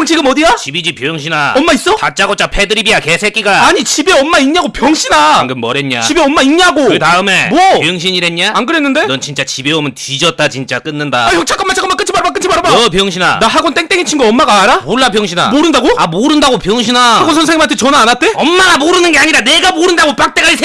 형 지금 어디야? 집이지 병신아 엄마 있어? 다짜고짜 패드립이야 개새끼가 아니 집에 엄마 있냐고 병신아 방금 뭐랬냐 집에 엄마 있냐고 그 다음에 뭐? 병신이랬냐? 안 그랬는데? 넌 진짜 집에 오면 뒤졌다 진짜 끊는다 아 형 잠깐만 잠깐만 끊지 말아봐 끊지 말아봐 너 병신아 나 학원 땡땡이 친거 엄마가 알아? 몰라 병신아 모른다고? 아 모른다고 병신아 학원 선생님한테 전화 안 왔대? 엄마가 모르는 게 아니라 내가 모른다고 빡대가리